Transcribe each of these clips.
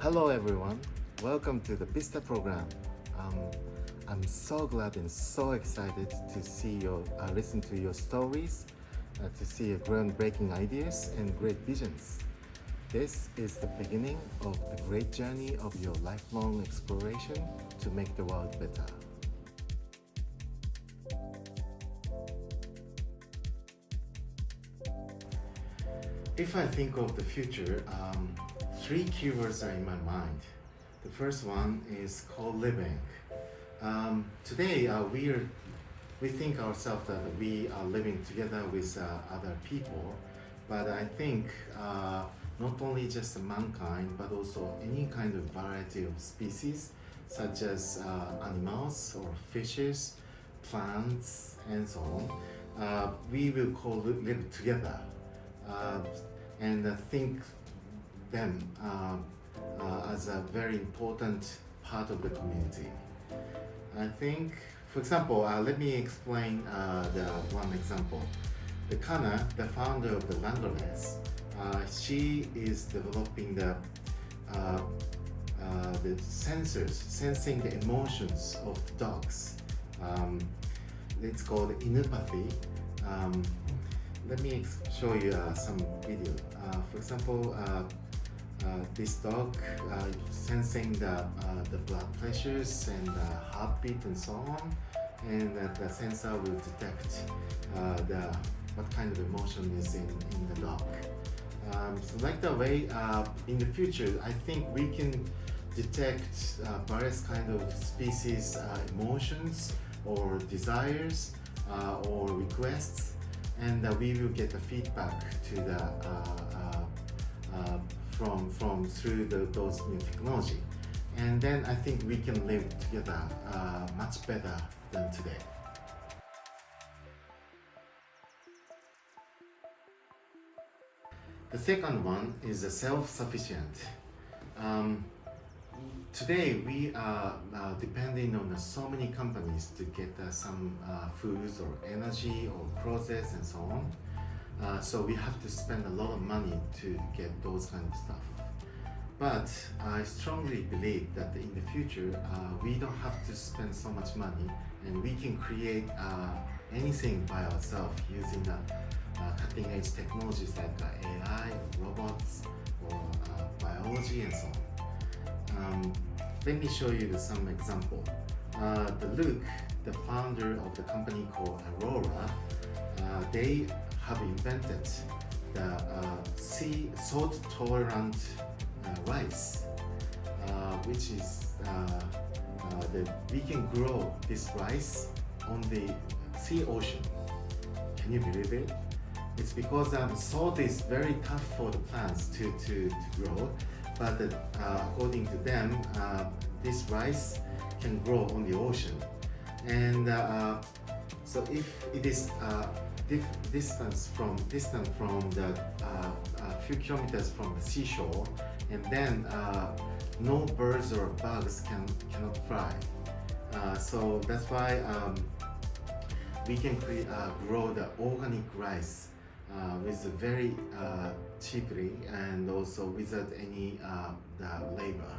Hello everyone, welcome to the Vista program. Um, I'm so glad and so excited to see your, uh, listen to your stories, uh, to see your groundbreaking ideas and great visions. This is the beginning of the great journey of your lifelong exploration to make the world better. If I think of the future, um, three keywords are in my mind. The first one is called living. Um, today, uh, we are we think ourselves that we are living together with uh, other people, but I think uh, not only just mankind, but also any kind of variety of species, such as uh, animals or fishes, plants, and so on, uh, we will call live together uh, and think them uh, uh, as a very important part of the community. I think, for example, uh, let me explain uh, the one example. The Kana, the founder of the uh, she is developing the uh, the sensors, sensing the emotions of the dogs. Um, it's called inupathy. Um, let me show you uh, some video. Uh, for example, this dog uh, sensing the, uh, the blood pressures and the heartbeat and so on and the sensor will detect the what kind of emotion is in, in the dog. Um, so like the way in the future I think we can detect various kind of species emotions or desires or requests and uh, we will get the feedback to the uh, uh, from from through the, those new technology and then I think we can live together much better than today. The second one is self-sufficient. Um, today we are uh, depending on uh, so many companies to get uh, some uh, foods or energy or clothes and so on. Uh, so we have to spend a lot of money to get those kind of stuff. But I strongly believe that in the future uh, we don't have to spend so much money and we can create anything by ourselves using the cutting edge technologies like AI, robots, or biology and so on. Um, let me show you some example. Uh, the Luke, the founder of the company called Aurora, uh, they have invented the uh, sea salt tolerant uh, rice, uh, which is uh, that we can grow this rice on the sea ocean. Can you believe it? It's because um, salt is very tough for the plants to, to, to grow but uh, according to them, uh, this rice can grow on the ocean. And uh, so if it is distance from distance from the a few kilometers from the seashore, and then no birds or bugs can cannot fly. so that's why um, we can uh, grow the organic rice uh, with very uh, cheaply and also without any uh, labor.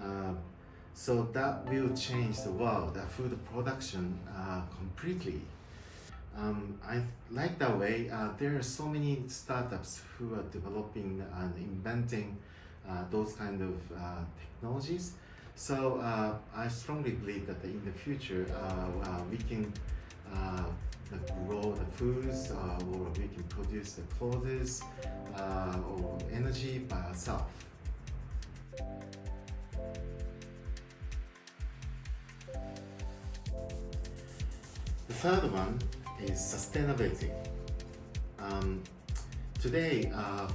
Uh, so that will change the world, the food production uh, completely. Um, I like that way. Uh, there are so many startups who are developing and inventing those kind of technologies. So I strongly believe that in the future we can grow the foods uh, or we can produce the clothes uh, or energy by ourselves. The third one is sustainability. Um, today, uh,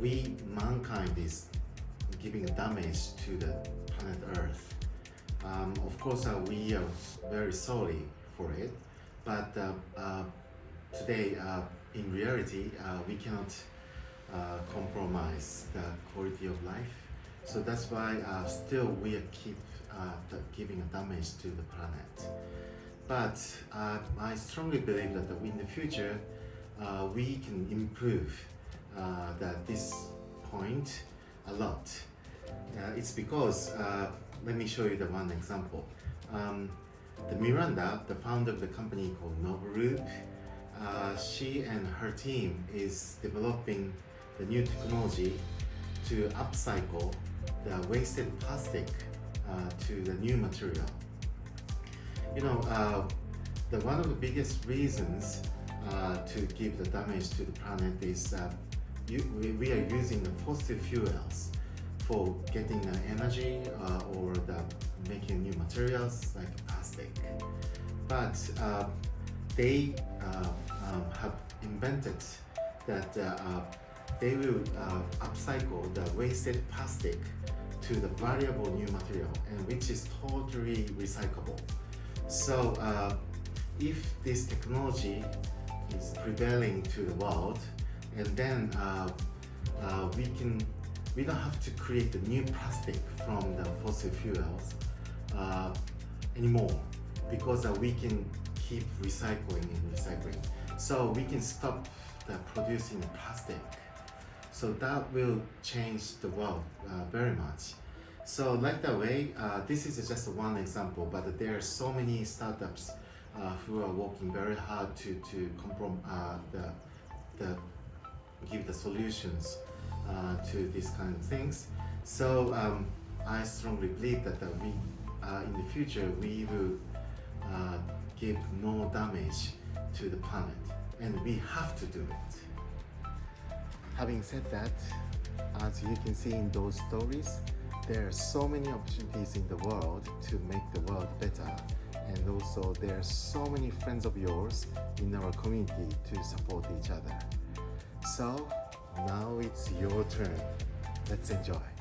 we, mankind, is giving damage to the planet Earth. Um, of course, uh, we are very sorry for it, but uh, uh, today, uh, in reality, we cannot compromise the quality of life. So that's why still we keep giving damage to the planet. But I strongly believe that in the future, we can improve that this point a lot. Uh, it's because, uh, let me show you the one example. Um, the Miranda, the founder of the company called Novoloop, uh, she and her team is developing the new technology to upcycle the wasted plastic uh, to the new material. You know, uh, the one of the biggest reasons uh, to give the damage to the planet is uh, you, we, we are using the fossil fuels for getting the energy uh, or the making new materials like plastic. But uh, they uh, um, have invented that uh, they will upcycle the wasted plastic to the valuable new material and which is totally recyclable. So uh, if this technology is prevailing to the world and then uh, uh, we can we don't have to create the new plastic from the fossil fuels uh, anymore because uh, we can keep recycling and recycling. So we can stop the producing plastic. So that will change the world uh, very much so like that way uh, this is just one example but there are so many startups uh, who are working very hard to to comprom- uh, the the give the solutions uh, to these kind of things. So um, I strongly believe that uh, we uh, in the future we will uh, give no damage to the planet, and we have to do it. Having said that, as you can see in those stories, there are so many opportunities in the world to make the world better and also there are so many friends of yours in our community to support each other. So now it's your turn. Let's enjoy.